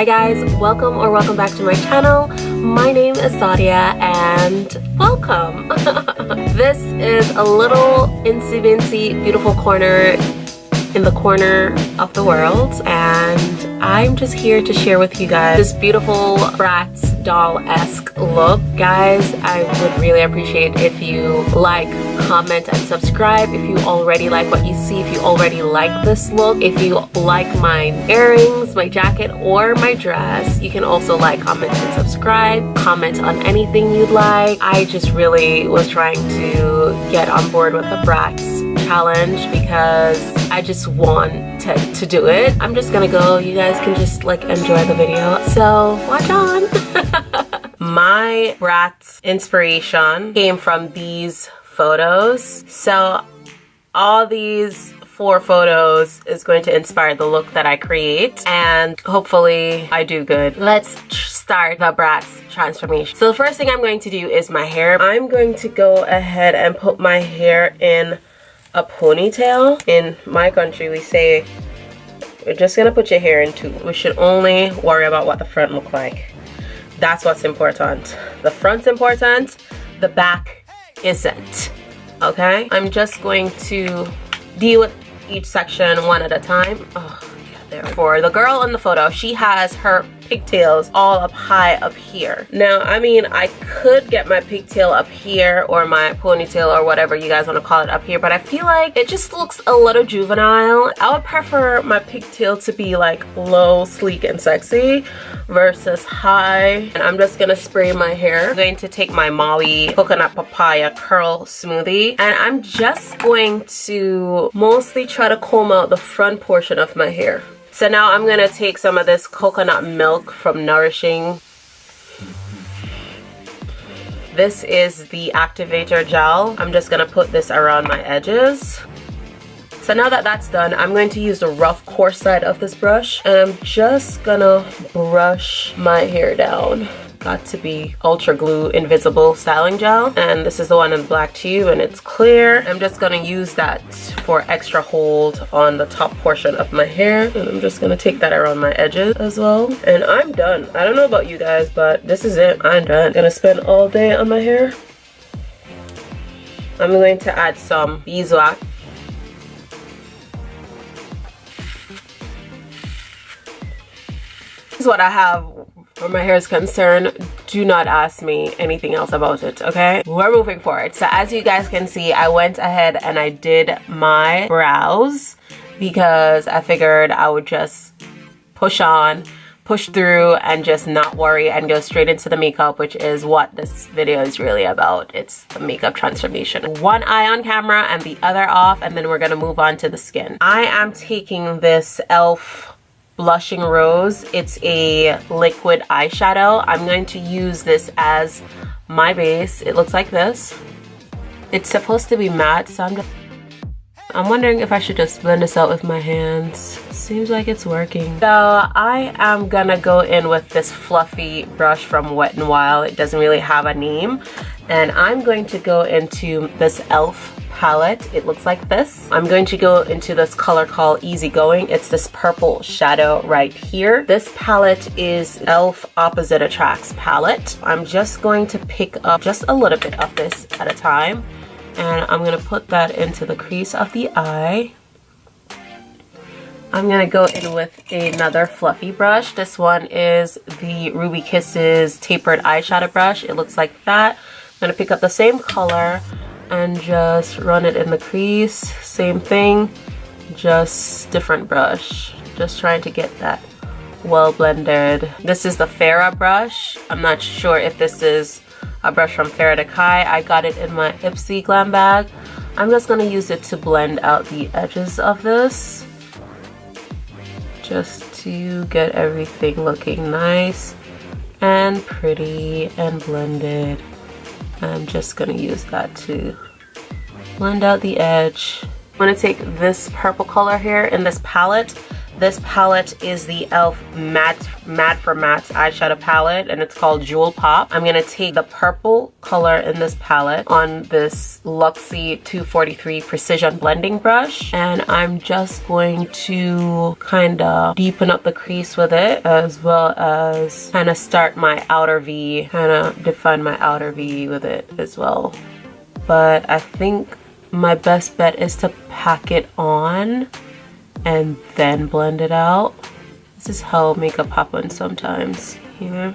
Hi guys, welcome or welcome back to my channel. My name is Sadia and welcome. this is a little insy bincy beautiful corner in the corner of the world and I'm just here to share with you guys this beautiful Bratz doll-esque look. Guys, I would really appreciate if you like, comment, and subscribe if you already like what you see, if you already like this look, if you like my earrings, my jacket, or my dress. You can also like, comment, and subscribe. Comment on anything you'd like. I just really was trying to get on board with the Bratz challenge because I just want to, to do it. I'm just gonna go. You guys can just like enjoy the video. So watch on. My Bratz inspiration came from these photos. So all these four photos is going to inspire the look that I create and hopefully I do good. Let's start the Bratz transformation. So the first thing I'm going to do is my hair. I'm going to go ahead and put my hair in a ponytail. In my country, we say, we're just gonna put your hair in two. We should only worry about what the front look like. That's what's important. The front's important, the back isn't, okay? I'm just going to deal with each section one at a time. Oh, yeah, there. For the girl in the photo, she has her pigtails all up high up here. Now, I mean, I could get my pigtail up here or my ponytail or whatever you guys want to call it up here, but I feel like it just looks a little juvenile. I would prefer my pigtail to be like low, sleek, and sexy versus high. And I'm just gonna spray my hair. I'm going to take my Maui Coconut Papaya Curl Smoothie and I'm just going to mostly try to comb out the front portion of my hair. So now I'm gonna take some of this coconut milk from Nourishing. This is the activator gel. I'm just gonna put this around my edges. So now that that's done, I'm going to use the rough coarse side of this brush and I'm just gonna brush my hair down got to be Ultra Glue Invisible Styling Gel. And this is the one in black tube and it's clear. I'm just gonna use that for extra hold on the top portion of my hair. And I'm just gonna take that around my edges as well. And I'm done. I don't know about you guys, but this is it. I'm done. Gonna spend all day on my hair. I'm going to add some beeswax This is what I have where my hair is concerned do not ask me anything else about it okay? We're moving forward. So as you guys can see i went ahead and i did my brows because i figured i would just push on push through and just not worry and go straight into the makeup which is what this video is really about. It's the makeup transformation. One eye on camera and the other off and then we're gonna move on to the skin. I am taking this elf Blushing Rose. It's a liquid eyeshadow. I'm going to use this as my base. It looks like this. It's supposed to be matte, so I'm just I'm wondering if I should just blend this out with my hands. Seems like it's working. So I am gonna go in with this fluffy brush from Wet n Wild. It doesn't really have a name. And I'm going to go into this e.l.f palette. It looks like this. I'm going to go into this color called Easygoing. It's this purple shadow right here. This palette is e.l.f. Opposite Attracts palette. I'm just going to pick up just a little bit of this at a time. And I'm to put that into the crease of the eye. I'm to go in with another fluffy brush. This one is the Ruby Kisses Tapered Eyeshadow Brush. It looks like that. I'm to pick up the same color and just run it in the crease same thing just different brush just trying to get that well blended this is the Farrah brush I'm not sure if this is a brush from Farrah Decay I got it in my Ipsy glam bag I'm just gonna use it to blend out the edges of this just to get everything looking nice and pretty and blended I'm just gonna use that to blend out the edge. I'm gonna take this purple color here in this palette. This palette is the e.l.f. Matte, Mad for Matte eyeshadow palette and it's called Jewel Pop. I'm going to take the purple color in this palette on this Luxie 243 Precision Blending Brush and I'm just going to kind of deepen up the crease with it as well as kind of start my outer V, kind of define my outer V with it as well. But I think my best bet is to pack it on and then blend it out. This is how makeup happens sometimes, you know?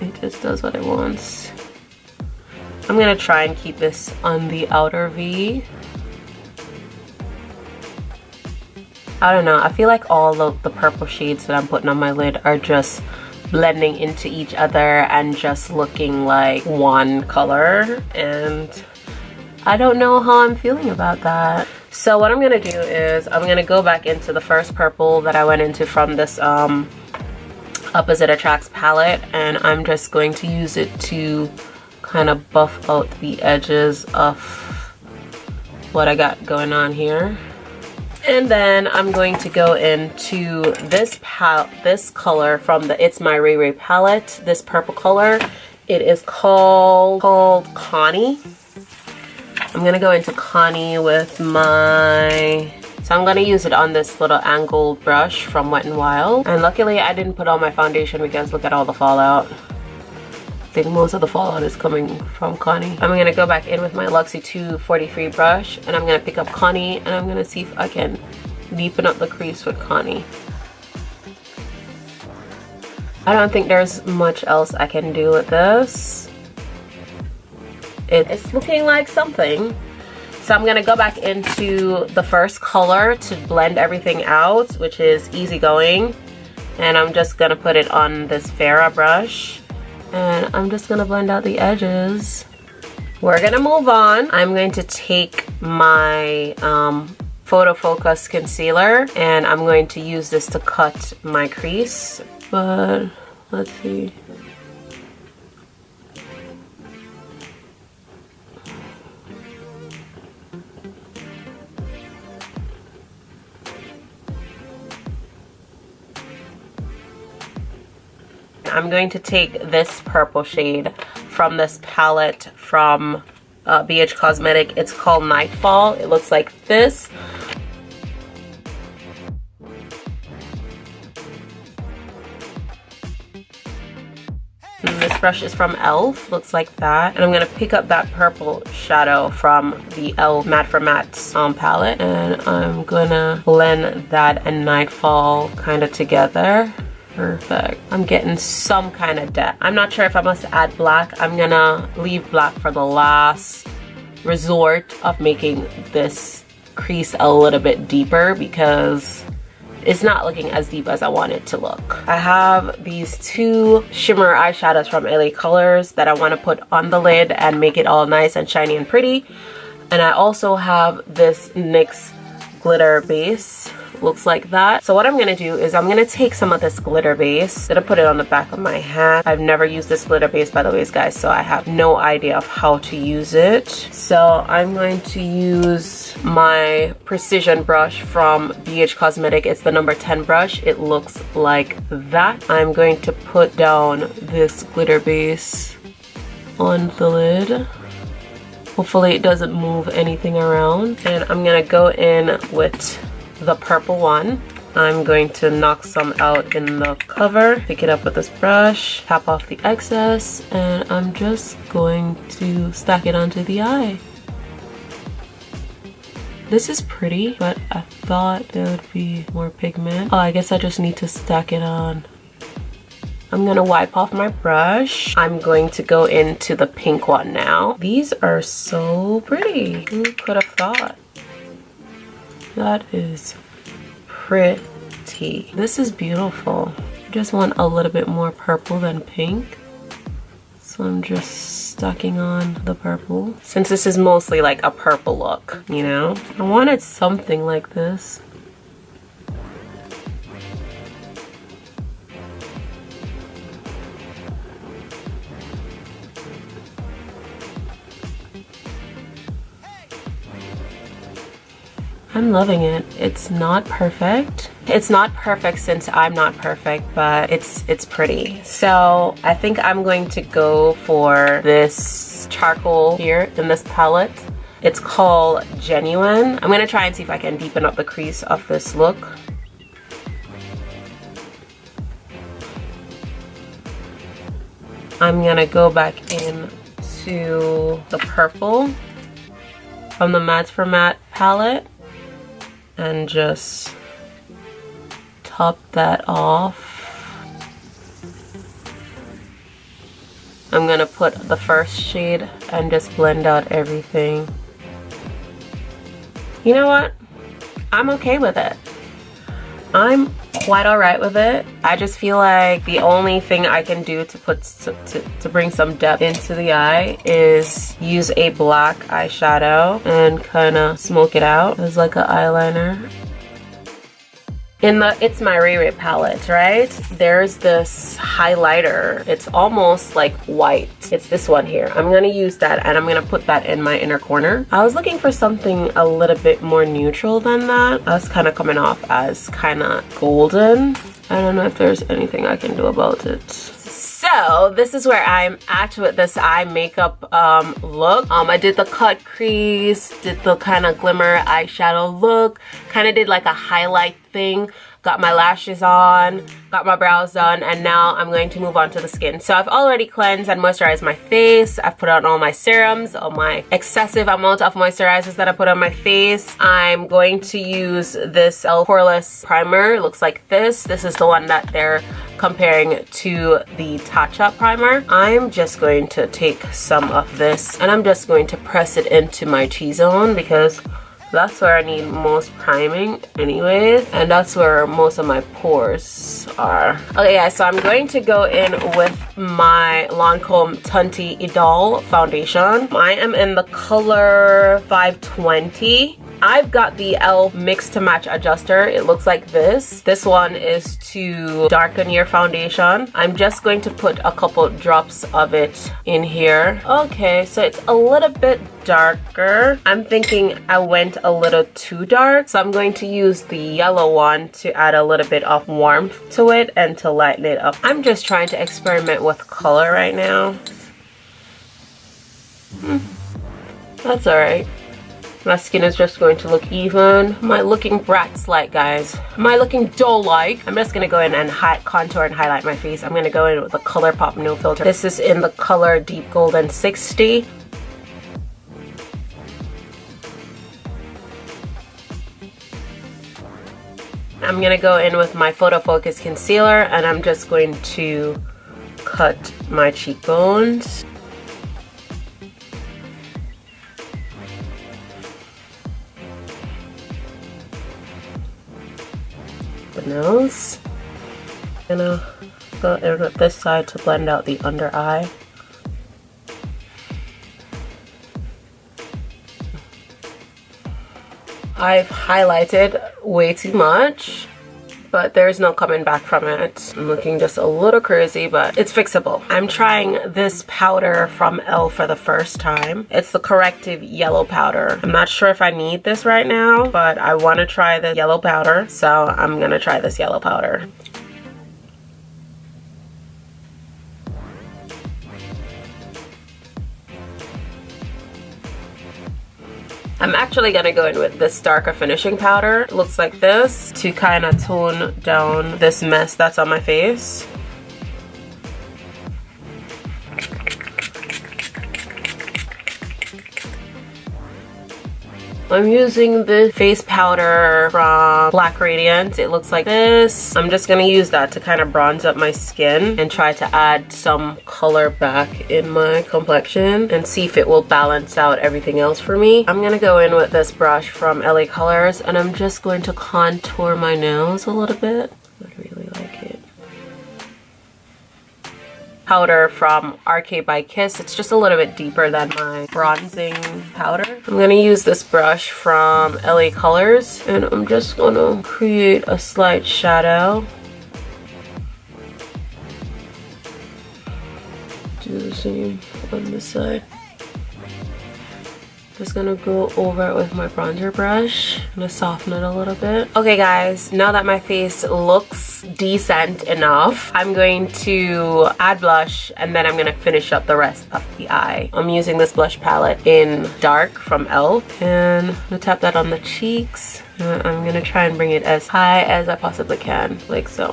It just does what it wants. I'm gonna try and keep this on the outer V. I don't know, I feel like all of the purple shades that I'm putting on my lid are just blending into each other and just looking like one color and I don't know how I'm feeling about that. So what I'm gonna do is I'm gonna go back into the first purple that I went into from this um, Opposite Attracts palette and I'm just going to use it to kind of buff out the edges of what I got going on here. And then I'm going to go into this this color from the It's My Ray Ray palette, this purple color. It is called, called Connie. I'm to go into Connie with my... So I'm to use it on this little angled brush from Wet n Wild. And luckily I didn't put on my foundation because look at all the fallout. I think most of the fallout is coming from Connie. I'm gonna go back in with my Luxie 243 brush and I'm gonna pick up Connie and I'm gonna see if I can deepen up the crease with Connie. I don't think there's much else I can do with this. It's looking like something. So I'm gonna go back into the first color to blend everything out, which is Easygoing. And I'm just gonna put it on this Farrah brush and I'm just gonna blend out the edges. We're gonna move on. I'm going to take my um, Photo Focus concealer and I'm going to use this to cut my crease, but let's see. I'm going to take this purple shade from this palette from uh, BH Cosmetic. It's called Nightfall. It looks like this. This brush is from e.l.f. Looks like that. And I'm going to pick up that purple shadow from the e.l.f. Mad for Matte um, palette. And I'm going to blend that and Nightfall kind of together. Perfect. I'm getting some kind of depth. I'm not sure if I must add black. I'm gonna leave black for the last resort of making this crease a little bit deeper because it's not looking as deep as I want it to look. I have these two shimmer eyeshadows from LA Colors that I want to put on the lid and make it all nice and shiny and pretty. And I also have this NYX glitter base looks like that. So what I'm gonna do is I'm gonna take some of this glitter base, gonna put it on the back of my hat. I've never used this glitter base by the way guys, so I have no idea of how to use it. So I'm going to use my precision brush from BH Cosmetic. It's the number 10 brush. It looks like that. I'm going to put down this glitter base on the lid. Hopefully it doesn't move anything around. And I'm gonna go in with the purple one. I'm going to knock some out in the cover, pick it up with this brush, tap off the excess, and I'm just going to stack it onto the eye. This is pretty, but I thought there would be more pigment. Oh, I guess I just need to stack it on. I'm gonna wipe off my brush. I'm going to go into the pink one now. These are so pretty. Who could have thought? That is pretty. This is beautiful. I just want a little bit more purple than pink. So I'm just stacking on the purple. Since this is mostly like a purple look, you know? I wanted something like this. I'm loving it. It's not perfect. It's not perfect since I'm not perfect, but it's it's pretty. So I think I'm going to go for this charcoal here in this palette. It's called Genuine. I'm gonna try and see if I can deepen up the crease of this look. I'm gonna go back in to the purple from the Mad for Matte palette and just top that off. I'm gonna put the first shade and just blend out everything. You know what? I'm okay with it. I'm quite all right with it. I just feel like the only thing I can do to put to, to bring some depth into the eye is use a black eyeshadow and kind of smoke it out as like an eyeliner in the It's My Ray Ray palette, right? There's this highlighter. It's almost like white. It's this one here. I'm gonna use that and I'm gonna put that in my inner corner. I was looking for something a little bit more neutral than that. I was kind of coming off as kind of golden. I don't know if there's anything I can do about it so this is where I'm at with this eye makeup um, look. Um, I did the cut crease, did the kind of glimmer eyeshadow look, kind of did like a highlight thing got my lashes on, got my brows done, and now I'm going to move on to the skin. So I've already cleansed and moisturized my face. I've put on all my serums, all my excessive amount of moisturizers that I put on my face. I'm going to use this e.l.f. Poreless primer. It looks like this. This is the one that they're comparing to the Up primer. I'm just going to take some of this and I'm just going to press it into my T-zone because that's where I need most priming anyways and that's where most of my pores are. Okay yeah so I'm going to go in with my Lancome Teint Idole foundation. I am in the color 520 I've got the e.l.f. mix to match adjuster. It looks like this. This one is to darken your foundation. I'm just going to put a couple drops of it in here. Okay, so it's a little bit darker. I'm thinking I went a little too dark. So I'm going to use the yellow one to add a little bit of warmth to it and to lighten it up. I'm just trying to experiment with color right now. Hmm. That's alright. My skin is just going to look even. Am I looking Bratz-like, guys? Am I looking doll-like? I'm just going to go in and contour and highlight my face. I'm going to go in with the ColourPop No Filter. This is in the color Deep Golden 60. I'm going to go in with my Photo Focus Concealer and I'm just going to cut my cheekbones. Nose. I'm gonna go in with this side to blend out the under eye. I've highlighted way too much but there's no coming back from it. I'm looking just a little crazy, but it's fixable. I'm trying this powder from e.l.f. for the first time. It's the corrective yellow powder. I'm not sure if I need this right now, but I want to try the yellow powder, so I'm gonna try this yellow powder. I'm actually gonna go in with this darker finishing powder. It looks like this to kind of tone down this mess that's on my face. I'm using the face powder from Black Radiance. It looks like this. I'm just gonna use that to kind of bronze up my skin and try to add some color back in my complexion and see if it will balance out everything else for me. I'm gonna go in with this brush from LA Colors and I'm just going to contour my nose a little bit. Powder from RK by Kiss. It's just a little bit deeper than my bronzing powder. I'm gonna use this brush from LA Colors and I'm just gonna create a slight shadow. Do the same on this side. Just gonna go over it with my bronzer brush. I'm gonna soften it a little bit. Okay guys, now that my face looks decent enough, I'm going to add blush and then I'm gonna finish up the rest of the eye. I'm using this blush palette in Dark from e.l.f. And I'm gonna tap that on the cheeks. And I'm gonna try and bring it as high as I possibly can, like so.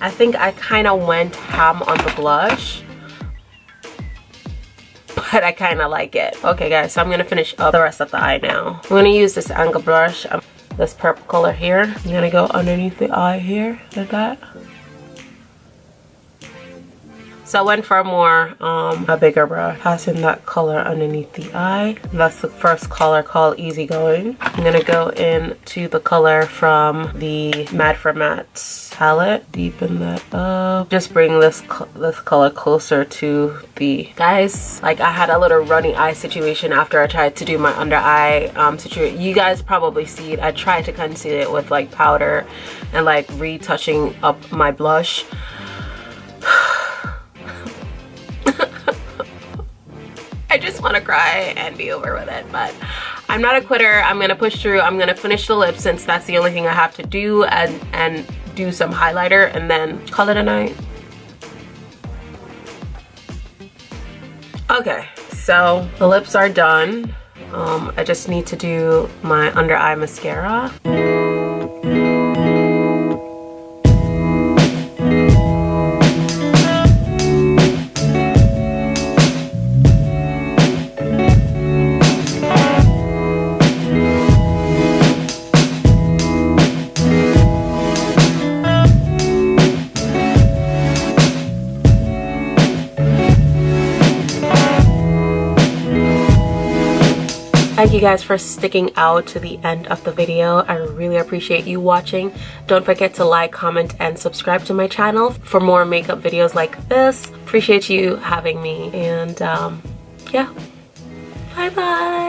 I think I kind of went ham on the blush but I kind of like it. Okay guys, so I'm gonna finish up the rest of the eye now. I'm gonna use this angle brush, um, this purple color here. I'm gonna go underneath the eye here, like that. So I went for a more, um, a bigger brush, passing that color underneath the eye. That's the first color called Easygoing. I'm gonna go into the color from the Mad for Matte palette. Deepen that up. Just bring this, this color closer to the... Guys, like I had a little runny eye situation after I tried to do my under eye um, situation. You guys probably see it. I tried to conceal it with like powder and like retouching up my blush. I just want to cry and be over with it. But I'm not a quitter. I'm going to push through. I'm going to finish the lips since that's the only thing I have to do and, and do some highlighter and then call it a night. Okay, so the lips are done. Um, I just need to do my under eye mascara. Thank you guys for sticking out to the end of the video. I really appreciate you watching. Don't forget to like, comment, and subscribe to my channel for more makeup videos like this. Appreciate you having me. And um, yeah, bye-bye.